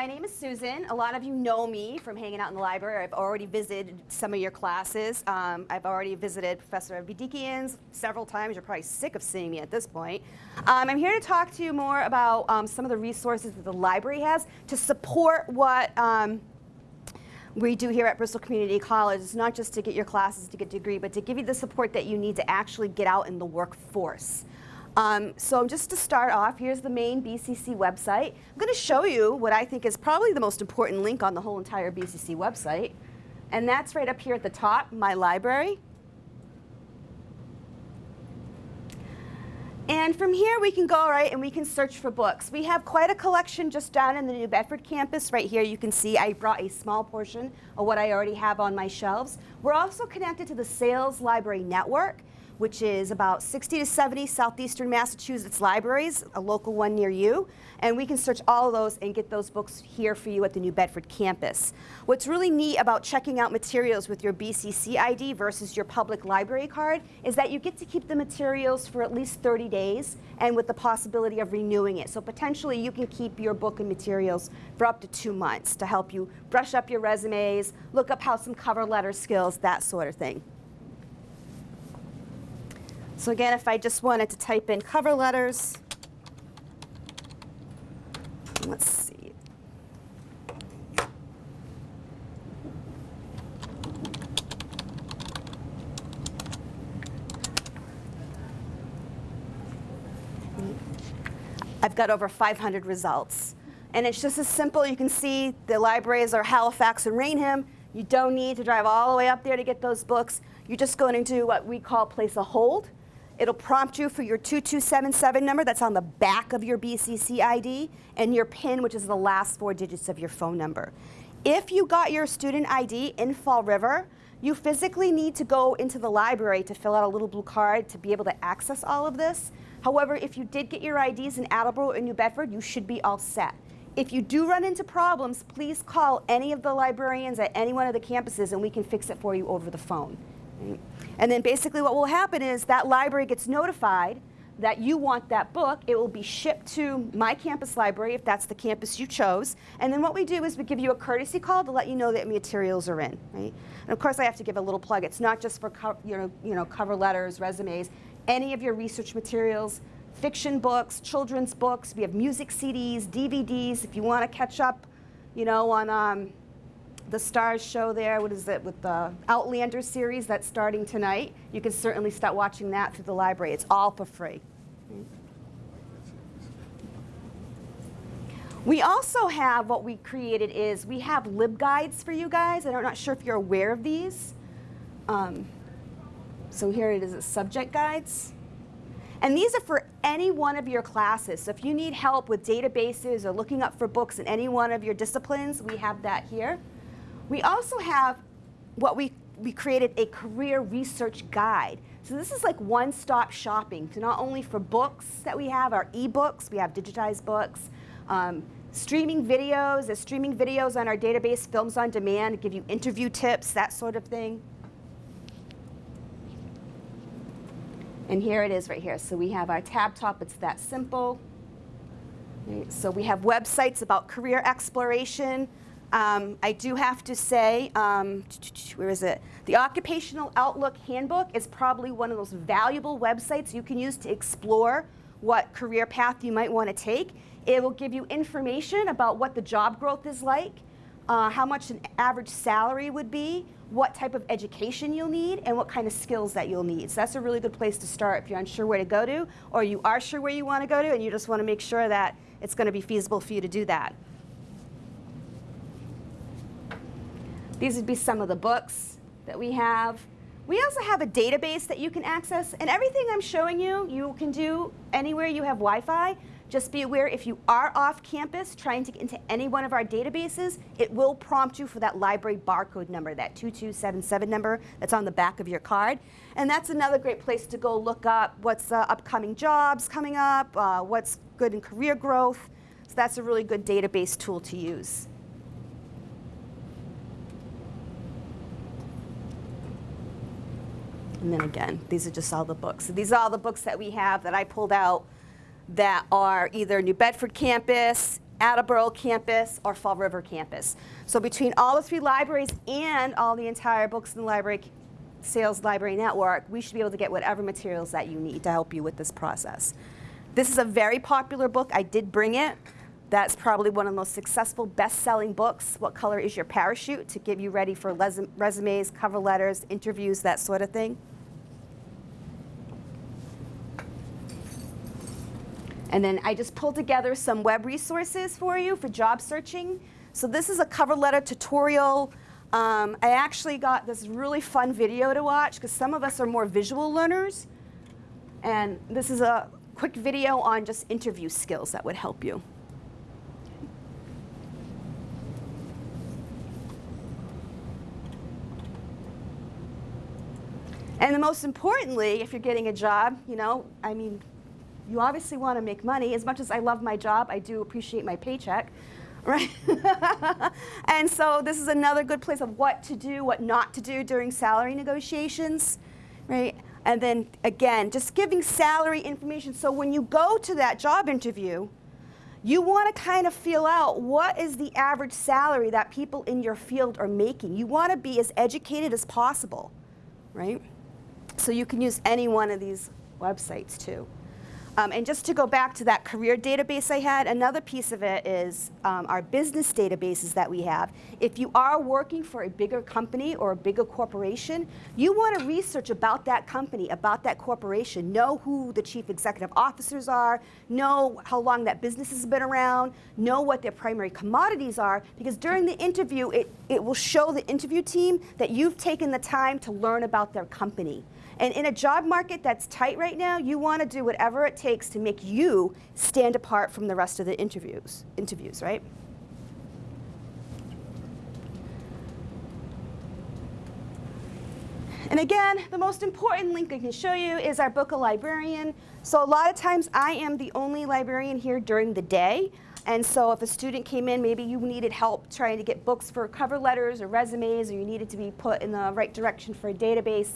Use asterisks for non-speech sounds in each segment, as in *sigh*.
my name is Susan. A lot of you know me from hanging out in the library. I've already visited some of your classes. Um, I've already visited Professor Avedikian's several times. You're probably sick of seeing me at this point. Um, I'm here to talk to you more about um, some of the resources that the library has to support what um, we do here at Bristol Community College. It's not just to get your classes to get a degree, but to give you the support that you need to actually get out in the workforce. Um, so just to start off, here's the main BCC website. I'm going to show you what I think is probably the most important link on the whole entire BCC website. And that's right up here at the top, My Library. And from here we can go right and we can search for books. We have quite a collection just down in the New Bedford campus. Right here you can see I brought a small portion of what I already have on my shelves. We're also connected to the SAILS Library Network which is about 60 to 70 southeastern Massachusetts libraries, a local one near you. And we can search all of those and get those books here for you at the New Bedford campus. What's really neat about checking out materials with your BCC ID versus your public library card is that you get to keep the materials for at least 30 days and with the possibility of renewing it. So potentially you can keep your book and materials for up to two months to help you brush up your resumes, look up how some cover letter skills, that sort of thing. So again, if I just wanted to type in cover letters, let's see. I've got over 500 results. And it's just as simple. You can see the libraries are Halifax and Raynham. You don't need to drive all the way up there to get those books. You're just going to do what we call place a hold. It'll prompt you for your 2277 number that's on the back of your BCC ID and your PIN, which is the last four digits of your phone number. If you got your student ID in Fall River, you physically need to go into the library to fill out a little blue card to be able to access all of this. However, if you did get your IDs in Attleboro or New Bedford, you should be all set. If you do run into problems, please call any of the librarians at any one of the campuses and we can fix it for you over the phone. And then basically what will happen is that library gets notified that you want that book. It will be shipped to my campus library if that's the campus you chose. And then what we do is we give you a courtesy call to let you know that materials are in. Right? And of course I have to give a little plug. It's not just for you know, you know, cover letters, resumes, any of your research materials, fiction books, children's books. We have music CDs, DVDs. If you want to catch up you know, on um, the Starz show there, what is it, with the Outlander series that's starting tonight. You can certainly start watching that through the library. It's all for free. We also have what we created is we have LibGuides for you guys. I'm not sure if you're aware of these. Um, so here it is, subject guides. And these are for any one of your classes. So if you need help with databases or looking up for books in any one of your disciplines, we have that here. We also have what we, we created a career research guide. So this is like one-stop shopping to not only for books that we have, our e-books, we have digitized books, um, streaming videos, streaming videos on our database, films on demand, give you interview tips, that sort of thing. And here it is right here. So we have our tab top, it's that simple. So we have websites about career exploration, um, I do have to say, um, where is it? The Occupational Outlook Handbook is probably one of those valuable websites you can use to explore what career path you might want to take. It will give you information about what the job growth is like, uh, how much an average salary would be, what type of education you'll need, and what kind of skills that you'll need. So that's a really good place to start if you're unsure where to go to, or you are sure where you want to go to, and you just want to make sure that it's going to be feasible for you to do that. These would be some of the books that we have. We also have a database that you can access, and everything I'm showing you, you can do anywhere you have Wi-Fi. Just be aware if you are off campus trying to get into any one of our databases, it will prompt you for that library barcode number, that 2277 number that's on the back of your card. And that's another great place to go look up what's uh, upcoming jobs coming up, uh, what's good in career growth. So that's a really good database tool to use. And then again, these are just all the books. So these are all the books that we have that I pulled out that are either New Bedford campus, Attleboro campus or Fall River campus. So between all the three libraries and all the entire Books in the Library SAILS Library Network, we should be able to get whatever materials that you need to help you with this process. This is a very popular book. I did bring it. That's probably one of the most successful best-selling books, What Color is Your Parachute, to get you ready for resumes, cover letters, interviews, that sort of thing. And then I just pulled together some web resources for you for job searching. So this is a cover letter tutorial. Um, I actually got this really fun video to watch because some of us are more visual learners. And this is a quick video on just interview skills that would help you. And the most importantly, if you're getting a job, you know, I mean, you obviously want to make money. As much as I love my job, I do appreciate my paycheck, *laughs* right? *laughs* and so this is another good place of what to do, what not to do during salary negotiations, right? And then again, just giving salary information. So when you go to that job interview, you want to kind of feel out what is the average salary that people in your field are making. You want to be as educated as possible, right? So you can use any one of these websites too. Um, and just to go back to that career database I had, another piece of it is um, our business databases that we have. If you are working for a bigger company or a bigger corporation, you want to research about that company, about that corporation, know who the chief executive officers are, know how long that business has been around, know what their primary commodities are, because during the interview, it, it will show the interview team that you've taken the time to learn about their company. And in a job market that's tight right now, you want to do whatever it takes to make you stand apart from the rest of the interviews, interviews right? And again, the most important link I can show you is our book a librarian. So a lot of times I am the only librarian here during the day. And so if a student came in, maybe you needed help trying to get books for cover letters or resumes, or you needed to be put in the right direction for a database,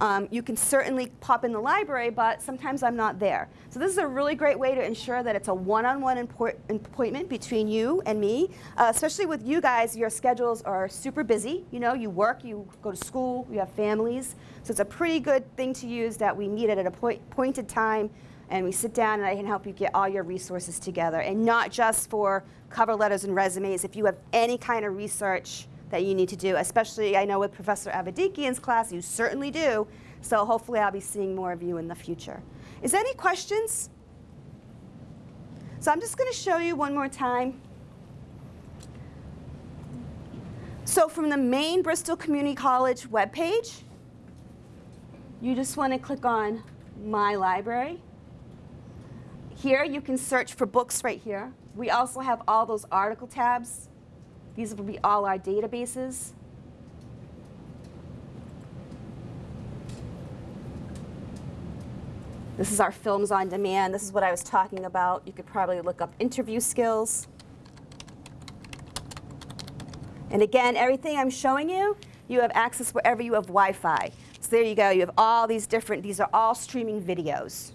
um, you can certainly pop in the library, but sometimes I'm not there. So this is a really great way to ensure that it's a one-on-one -on -one appointment between you and me, uh, especially with you guys, your schedules are super busy. You know, you work, you go to school, you have families. So it's a pretty good thing to use that we meet at an appointed time and we sit down and I can help you get all your resources together. And not just for cover letters and resumes. If you have any kind of research that you need to do, especially I know with Professor Avedikian's class, you certainly do. So hopefully I'll be seeing more of you in the future. Is there any questions? So I'm just going to show you one more time. So from the main Bristol Community College webpage, you just want to click on My Library. Here you can search for books right here. We also have all those article tabs these will be all our databases. This is our films on demand. This is what I was talking about. You could probably look up interview skills. And again, everything I'm showing you, you have access wherever you have Wi-Fi. So there you go. You have all these different, these are all streaming videos.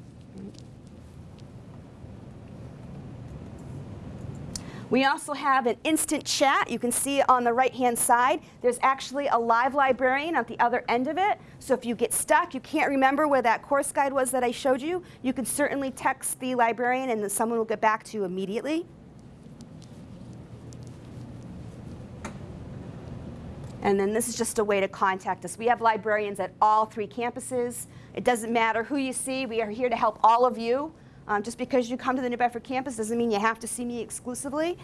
We also have an instant chat. You can see on the right-hand side, there's actually a live librarian at the other end of it. So if you get stuck, you can't remember where that course guide was that I showed you, you can certainly text the librarian and someone will get back to you immediately. And then this is just a way to contact us. We have librarians at all three campuses. It doesn't matter who you see. We are here to help all of you. Um, just because you come to the New Bedford campus doesn't mean you have to see me exclusively.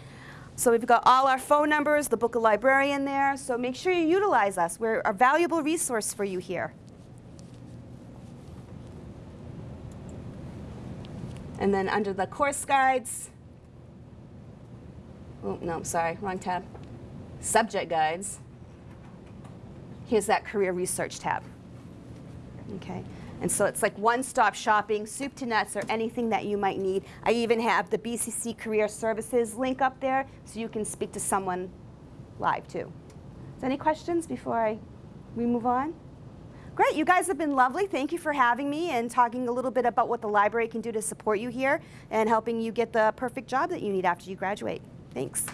So we've got all our phone numbers, the book of librarian there. So make sure you utilize us. We're a valuable resource for you here. And then under the course guides, oh, no, I'm sorry, wrong tab. Subject guides. Here's that career research tab. Okay. And so it's like one-stop shopping, soup to nuts, or anything that you might need. I even have the BCC Career Services link up there, so you can speak to someone live too. Is any questions before I, we move on? Great, you guys have been lovely. Thank you for having me and talking a little bit about what the library can do to support you here and helping you get the perfect job that you need after you graduate. Thanks.